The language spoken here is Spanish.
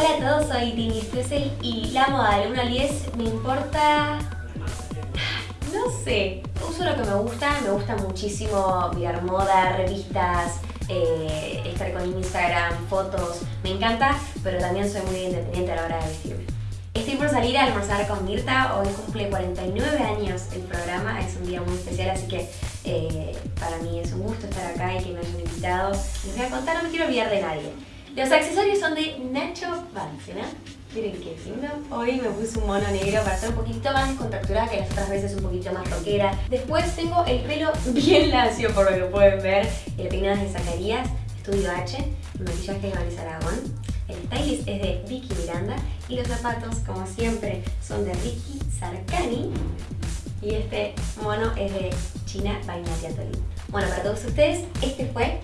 Hola a todos, soy Tini Stussel y la moda del 1 al 10 me importa... No sé, uso lo que me gusta, me gusta muchísimo mirar moda, revistas, eh, estar con Instagram, fotos, me encanta, pero también soy muy independiente a la hora de vestirme. Estoy por salir a almorzar con Mirta, hoy cumple 49 años el programa, es un día muy especial, así que eh, para mí es un gusto estar acá y que me hayan invitado. Les voy a contar, no me quiero olvidar de nadie. Los accesorios son de Nacho Bancena. Miren qué lindo. Hoy me puse un mono negro para ser un poquito más descontracturada que las otras veces, un poquito más rockera. Después tengo el pelo bien lacio, por lo que pueden ver. El peinado es de Zacarías, Estudio H. El maquillaje es de Vanessa Aragón. El stylist es de Vicky Miranda. Y los zapatos, como siempre, son de Ricky Sarkani. Y este mono es de China by Natia Tolín. Bueno, para todos ustedes, este fue